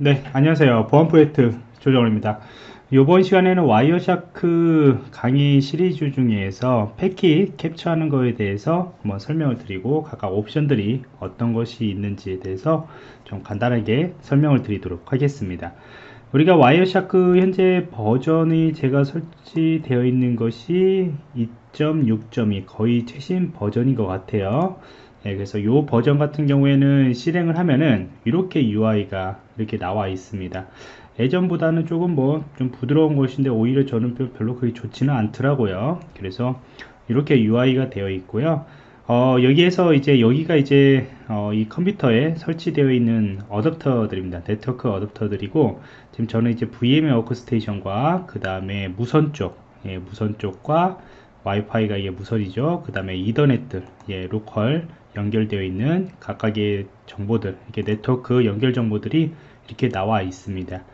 네, 안녕하세요. 보안 프로젝트 조정호입니다. 이번 시간에는 Wireshark 강의 시리즈 중에서 패킷 캡처하는 것에 대해서 한번 설명을 드리고 각각 옵션들이 어떤 것이 있는지에 대해서 좀 간단하게 설명을 드리도록 하겠습니다. 우리가 Wireshark 현재 버전이 제가 설치되어 있는 것이 2.6.2 거의 최신 버전인 것 같아요. 네, 그래서 이 버전 같은 경우에는 실행을 하면은 이렇게 UI가 이렇게 나와 있습니다. 예전보다는 조금 뭐 좀 부드러운 것인데 오히려 저는 별로 그렇게 좋지는 않더라고요. 그래서 이렇게 UI가 되어 있고요. 어, 여기에서 이제 여기가 이제 어, 이 컴퓨터에 설치되어 있는 어댑터들입니다. 네트워크 어댑터들이고 지금 저는 이제 VMware 워크스테이션과 그 다음에 무선 쪽, 예, 무선 쪽과 와이파이가 이게 무선이죠. 그 다음에 이더넷, 예, 로컬 연결되어 있는 각각의 정보들, 이렇게 네트워크 연결 정보들이 이렇게 나와 있습니다.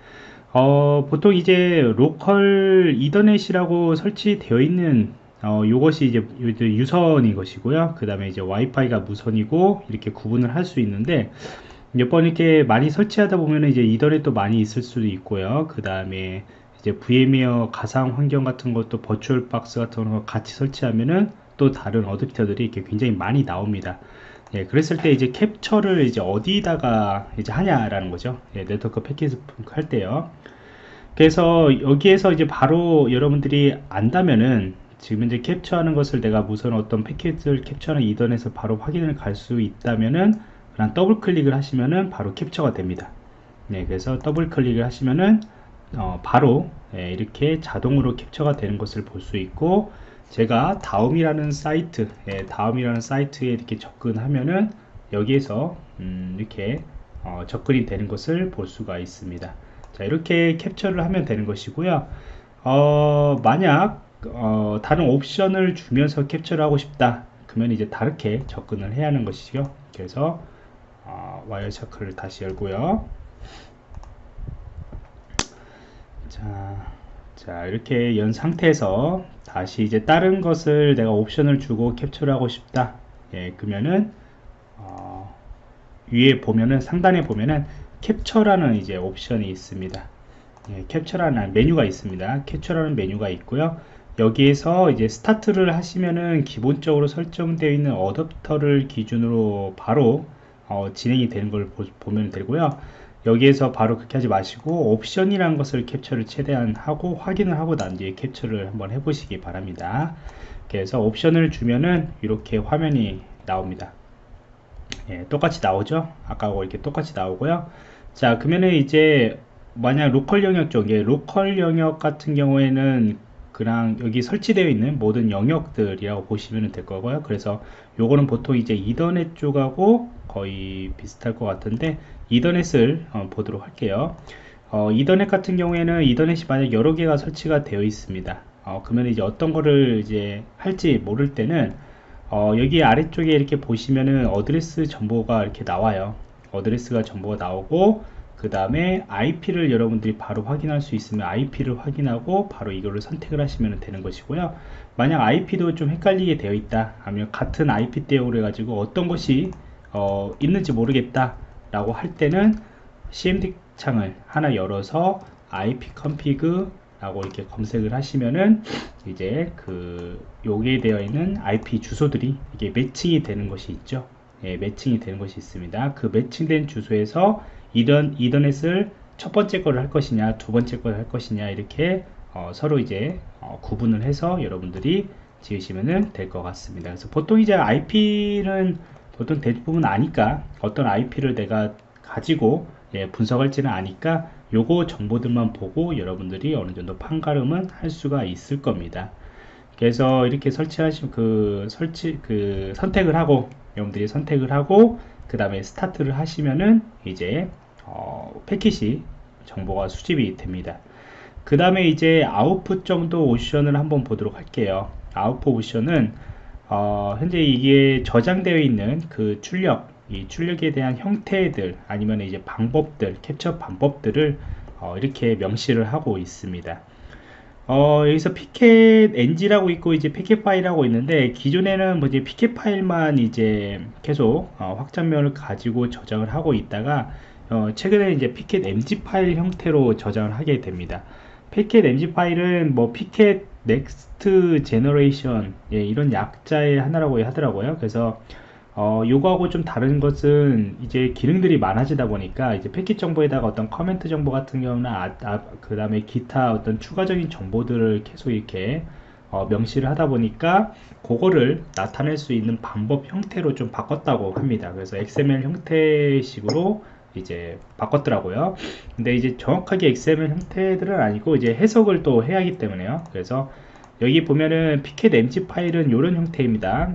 어, 보통 이제 로컬 이더넷이라고 설치되어 있는 어, 요것이 이제 유선인 것이고요. 그 다음에 이제 와이파이가 무선이고 이렇게 구분을 할 수 있는데 몇 번 이렇게 많이 설치하다 보면 이제 이더넷도 많이 있을 수도 있고요. 그 다음에 이제 VMware 가상 환경 같은 것도 VirtualBox 같은 거 같이 설치하면은 또 다른 어댑터들이 이렇게 굉장히 많이 나옵니다. 예, 그랬을 때 이제 캡처를 이제 어디다가 이제 하냐라는 거죠. 예, 네트워크 패키지 할 때요. 그래서 여기에서 이제 바로 여러분들이 안다면은 지금 이제 캡처하는 것을 내가 무슨 어떤 패킷을 캡처하는 이더넷에서 바로 확인을 갈 수 있다면은 그냥 더블 클릭을 하시면은 바로 캡처가 됩니다. 네, 그래서 더블 클릭을 하시면은 어, 바로 예, 이렇게 자동으로 캡처가 되는 것을 볼 수 있고 제가 다음이라는 사이트 예, 다음이라는 사이트에 이렇게 접근하면은 여기에서 음, 이렇게 어, 접근이 되는 것을 볼 수가 있습니다. 자 이렇게 캡처를 하면 되는 것이고요. 어, 만약 어, 다른 옵션을 주면서 캡처를 하고 싶다. 그러면 이제 다르게 접근을 해야 하는 것이죠. 그래서 어, Wireshark를 다시 열고요. 자, 자 이렇게 연 상태에서 다시 이제 다른 것을 내가 옵션을 주고 캡처를 하고 싶다. 예, 그러면은 어, 위에 보면은 상단에 보면은 캡처라는 이제 옵션이 있습니다. 예, 캡처라는 메뉴가 있습니다. 캡처라는 메뉴가 있고요. 여기에서 이제 스타트를 하시면은 기본적으로 설정되어 있는 어댑터를 기준으로 바로 어, 진행이 되는 걸 보, 보면 되고요 여기에서 바로 그렇게 하지 마시고 옵션이라는 것을 캡처를 최대한 하고 확인을 하고 난 뒤에 캡처를 한번 해보시기 바랍니다. 그래서 옵션을 주면은 이렇게 화면이 나옵니다. 예, 똑같이 나오죠? 아까하고 이렇게 똑같이 나오고요. 자 그러면은 이제 만약 로컬 영역 쪽에 로컬 영역 같은 경우에는 그냥 여기 설치되어 있는 모든 영역들이라고 보시면 될 거고요. 그래서 요거는 보통 이제 이더넷 쪽하고 거의 비슷할 것 같은데 이더넷을 어, 보도록 할게요. 어, 이더넷 같은 경우에는 이더넷이 만약 여러 개가 설치가 되어 있습니다. 어, 그러면 이제 어떤 거를 이제 할지 모를 때는 어, 여기 아래쪽에 이렇게 보시면은 어드레스 정보가 이렇게 나와요. 어드레스가 정보가 나오고 그 다음에 IP를 여러분들이 바로 확인할 수 있으면 IP를 확인하고 바로 이거를 선택을 하시면 되는 것이고요. 만약 IP도 좀 헷갈리게 되어 있다. 하면 같은 IP 대우를 해가지고 어떤 것이 어, 있는지 모르겠다 라고 할 때는 CMD 창을 하나 열어서 IP config 라고 이렇게 검색을 하시면은 이제 그 여기에 되어 있는 IP 주소들이 이게 매칭이 되는 것이 있죠. 예, 매칭이 되는 것이 있습니다. 그 매칭된 주소에서 이런 이더넷을 첫 번째 거를 할 것이냐 두 번째 거를 할 것이냐 이렇게 어, 서로 이제 어, 구분을 해서 여러분들이 지으시면 될 것 같습니다. 그래서 보통 이제 IP는 보통 대부분 아니까 어떤 IP를 내가 가지고 예, 분석할지는 아니까 요거 정보들만 보고 여러분들이 어느 정도 판가름은 할 수가 있을 겁니다. 그래서 이렇게 설치하시면 그 설치 그 선택을 하고 여러분들이 선택을 하고 그 다음에 스타트를 하시면은 이제 어, 패킷이 정보가 수집이 됩니다. 그 다음에 이제 아웃풋 정도 옵션을 한번 보도록 할게요. 아웃풋 옵션은 어, 현재 이게 저장되어 있는 그 출력 이 출력에 대한 형태들 아니면 이제 방법들 캡처 방법들을 어, 이렇게 명시를 하고 있습니다 어, 여기서 피켓 NG라고 있고 이제 피켓 파일이라고 있는데 기존에는 뭐 이제 피켓 파일만 이제 계속 어, 확장면을 가지고 저장을 하고 있다가 어, 최근에 이제 PCAP NG 파일 형태로 저장을 하게 됩니다. PCAP NG 파일은 뭐 PCAP next generation 예, 이런 약자의 하나라고 하더라고요. 그래서 어, 요거하고 좀 다른 것은 이제 기능들이 많아지다 보니까 이제 패킷 정보에다가 어떤 커멘트 정보 같은 경우는 아, 아, 그 다음에 기타 어떤 추가적인 정보들을 계속 이렇게 어, 명시를 하다 보니까 그거를 나타낼 수 있는 방법 형태로 좀 바꿨다고 합니다. 그래서 XML 형태식으로 이제 바꿨더라고요. 근데 이제 정확하게 XML 형태들은 아니고 이제 해석을 또 해야 하기 때문에요. 그래서 여기 보면은 피켓 mg 파일은 이런 형태입니다.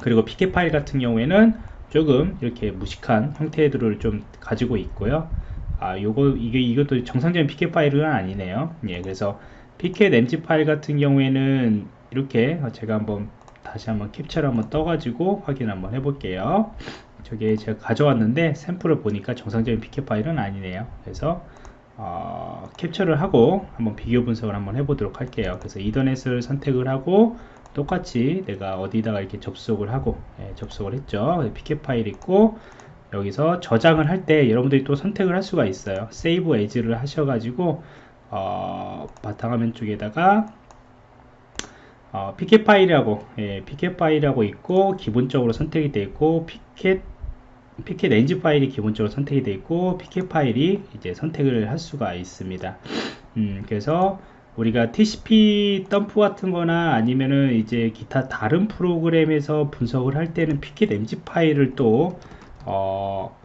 그리고 피켓 파일 같은 경우에는 조금 이렇게 무식한 형태들을 좀 가지고 있고요. 아, 요거 이게 이것도 정상적인 피켓 파일은 아니네요. 예, 그래서 피켓 mg 파일 같은 경우에는 이렇게 제가 한번 다시 한번 캡처를 한번 떠가지고 확인 한번 해볼게요. 저게 제가 가져왔는데 샘플을 보니까 정상적인 PCAP 파일은 아니네요. 그래서 어, 캡처를 하고 한번 비교 분석을 한번 해보도록 할게요. 그래서 이더넷을 선택을 하고 똑같이 내가 어디다가 이렇게 접속을 하고 예, 접속을 했죠 PCAP 파일 있고 여기서 저장을 할 때 여러분들이 또 선택을 할 수가 있어요 Save As를 하셔가지고 어, 바탕화면 쪽에다가 어, PCAP 파일이라고 예, PCAP 파일이라고 있고 기본적으로 선택이 되어 있고 PCAP PCAP NG 파일이 기본적으로 선택이 되어 있고 PCAP 파일이 이제 선택을 할 수가 있습니다. 음, 그래서 우리가 TCP dump 같은 거나 아니면은 이제 기타 다른 프로그램에서 분석을 할 때는 PCAP NG 파일을 또 어,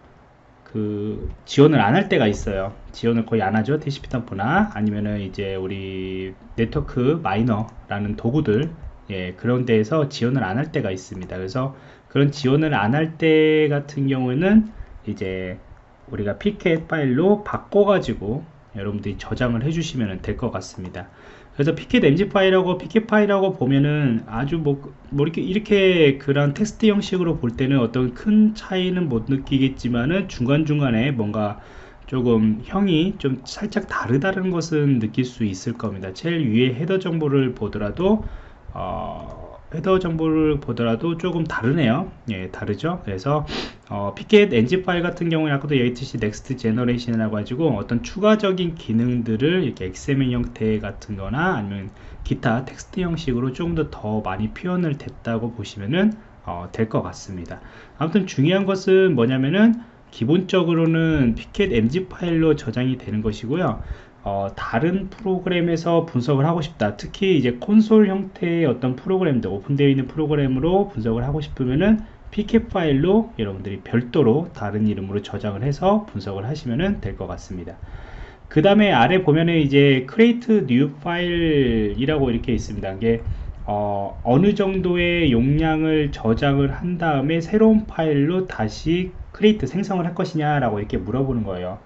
그 지원을 안 할 때가 있어요. 지원을 거의 안 하죠 TCP dump나. 아니면은 이제 우리 NetworkMiner라는 도구들 예, 그런 데에서 지원을 안 할 때가 있습니다. 그래서 그런 지원을 안 할 때 같은 경우에는 이제 우리가 pcap 파일로 바꿔 가지고 여러분들이 저장을 해주시면 될 것 같습니다. 그래서 pcap ng 파일하고 pcap 파일하고 보면은 아주 뭐, 뭐 이렇게 이렇게 그런 텍스트 형식으로 볼 때는 어떤 큰 차이는 못 느끼겠지만은 중간 중간에 뭔가 조금 형이 좀 살짝 다르다는 것은 느낄 수 있을 겁니다. 제일 위에 헤더 정보를 보더라도 어, 헤더 정보를 보더라도 조금 다르네요. 예 다르죠? 그래서 어, pcap ng 파일 같은 경우에 아까도 HTC Next Generation이라고 가지고 어떤 추가적인 기능들을 이렇게 XML 형태 같은 거나 아니면 기타 텍스트 형식으로 조금 더 더 많이 표현을 됐다고 보시면은 어, 될 것 같습니다. 아무튼 중요한 것은 뭐냐면은 기본적으로는 pcap ng 파일로 저장이 되는 것이고요 어, 다른 프로그램에서 분석을 하고 싶다. 특히 이제 콘솔 형태의 어떤 프로그램들 오픈되어 있는 프로그램으로 분석을 하고 싶으면은 pk 파일로 여러분들이 별도로 다른 이름으로 저장을 해서 분석을 하시면 될 것 같습니다. 그 다음에 아래 보면은 이제 create new file 이라고 이렇게 있습니다. 이게 어, 어느 정도의 용량을 저장을 한 다음에 새로운 파일로 다시 create 생성을 할 것이냐 라고 이렇게 물어보는 거예요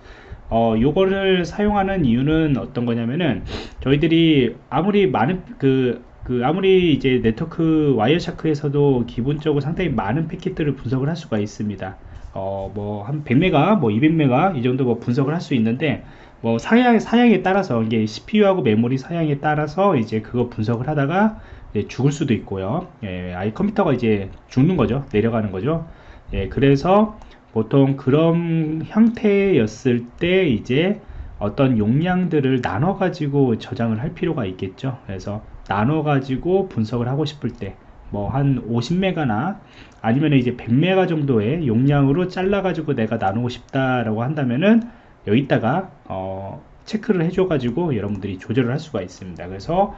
어, 요거를 사용하는 이유는 어떤 거냐면은 저희들이 아무리 많은 그, 그 아무리 이제 네트워크 와이어샤크에서도 기본적으로 상당히 많은 패킷들을 분석을 할 수가 있습니다. 어, 뭐 한 100메가, 뭐 200메가 이 정도 뭐 분석을 할 수 있는데 뭐 사양 사양에 따라서 이게 CPU하고 메모리 사양에 따라서 이제 그거 분석을 하다가 죽을 수도 있고요. 예, 아이 컴퓨터가 이제 죽는 거죠. 내려가는 거죠. 예, 그래서 보통 그런 형태였을 때 이제 어떤 용량들을 나눠 가지고 저장을 할 필요가 있겠죠. 그래서 나눠 가지고 분석을 하고 싶을 때 뭐 한 50메가나 아니면 이제 100메가 정도의 용량으로 잘라 가지고 내가 나누고 싶다라고 한다면은 여기다가 어 체크를 해줘 가지고 여러분들이 조절을 할 수가 있습니다. 그래서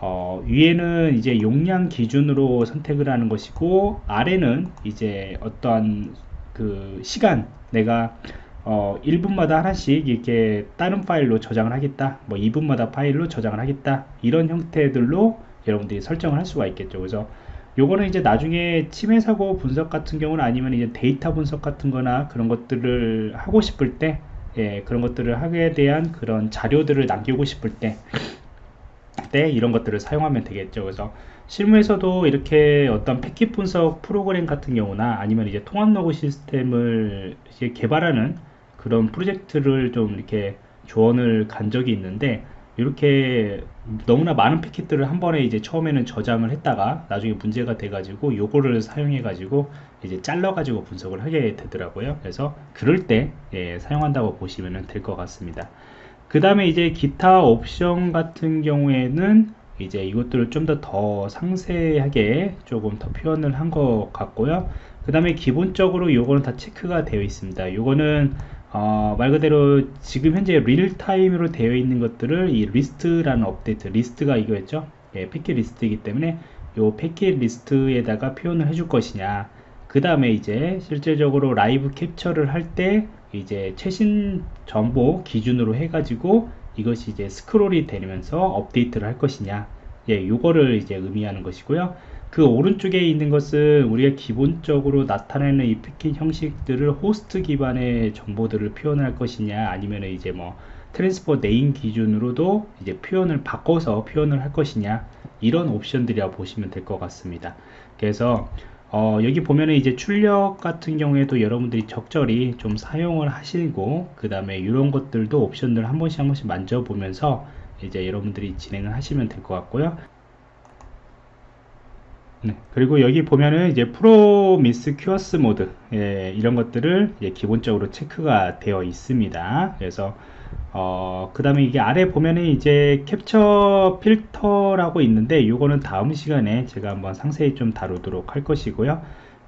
어 위에는 이제 용량 기준으로 선택을 하는 것이고 아래는 이제 어떠한 그 시간 내가 어 1분마다 하나씩 이렇게 다른 파일로 저장을 하겠다. 뭐 2분마다 파일로 저장을 하겠다. 이런 형태들로 여러분들이 설정을 할 수가 있겠죠. 그래서 요거는 이제 나중에 침해 사고 분석 같은 경우는 아니면 이제 데이터 분석 같은 거나 그런 것들을 하고 싶을 때 예, 그런 것들을 하게 대한 그런 자료들을 남기고 싶을 때, 때 이런 것들을 사용하면 되겠죠. 그래서 실무에서도 이렇게 어떤 패킷 분석 프로그램 같은 경우나 아니면 이제 통합 로그 시스템을 개발하는 그런 프로젝트를 좀 이렇게 조언을 간 적이 있는데 이렇게 너무나 많은 패킷들을 한 번에 이제 처음에는 저장을 했다가 나중에 문제가 돼가지고 요거를 사용해가지고 이제 잘라가지고 분석을 하게 되더라고요. 그래서 그럴 때 예, 사용한다고 보시면 될 것 같습니다. 그 다음에 이제 기타 옵션 같은 경우에는 이제 이것들을 좀 더 더 상세하게 조금 더 표현을 한 것 같고요. 그 다음에 기본적으로 요거는 다 체크가 되어 있습니다. 요거는 어, 말 그대로 지금 현재 real time으로 되어 있는 것들을 이 리스트라는 업데이트 리스트가 이거였죠 예, 패킷 리스트이기 때문에 요 패킷 리스트에다가 표현을 해줄 것이냐 그 다음에 이제 실질적으로 라이브 캡처를 할 때 이제 최신 정보 기준으로 해가지고 이것이 이제 스크롤이 되면서 업데이트를 할 것이냐. 예, 요거를 이제 의미하는 것이고요. 그 오른쪽에 있는 것은 우리가 기본적으로 나타내는 이 패킷 형식들을 호스트 기반의 정보들을 표현할 것이냐 아니면 이제 뭐 transport name 기준으로도 이제 표현을 바꿔서 표현을 할 것이냐 이런 옵션들이라 보시면 될 것 같습니다. 그래서 어, 여기 보면은 이제 출력 같은 경우에도 여러분들이 적절히 좀 사용을 하시고 그 다음에 이런 것들도 옵션들 한 번씩 한 번씩 만져보면서 이제 여러분들이 진행을 하시면 될 것 같고요 네, 그리고 여기 보면은 이제 promiscuous 모드 예, 이런 것들을 기본적으로 체크가 되어 있습니다. 그래서 어, 그 다음에 이게 아래 보면은 이제 캡처 필터라고 있는데 이거는 다음 시간에 제가 한번 상세히 좀 다루도록 할 것이고요.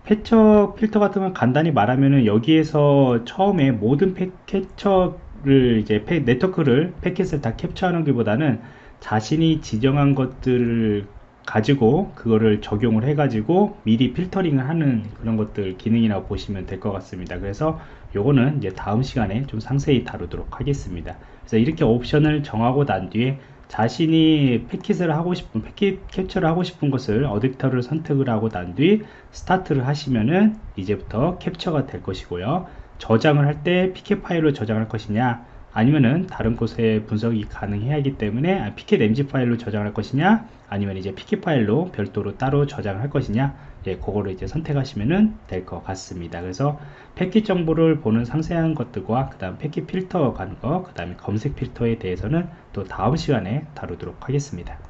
캡처 필터 같은 건 간단히 말하면은 여기에서 처음에 모든 패, 캡처를 이제 패, 네트워크를 패킷을 다 캡처하는 것보다는 자신이 지정한 것들을 가지고 그거를 적용을 해 가지고 미리 필터링을 하는 그런 것들 기능이라고 보시면 될 것 같습니다. 그래서 요거는 이제 다음 시간에 좀 상세히 다루도록 하겠습니다. 그래서 이렇게 옵션을 정하고 난 뒤에 자신이 패킷을 하고 싶은 패킷 캡처를 하고 싶은 것을 어댑터를 선택을 하고 난 뒤 스타트를 하시면은 이제부터 캡처가 될 것이고요. 저장을 할때 피켓 파일로 저장할 것이냐 아니면은 다른 곳에 분석이 가능해야 하기 때문에 피켓 mg 파일로 저장할 것이냐 아니면 이제 피켓 파일로 별도로 따로 저장을 할 것이냐 예, 그거를 이제 선택하시면 될 것 같습니다. 그래서 패킷 정보를 보는 상세한 것들과 그 다음 패킷 필터 가는 거, 그 다음에 검색 필터에 대해서는 또 다음 시간에 다루도록 하겠습니다.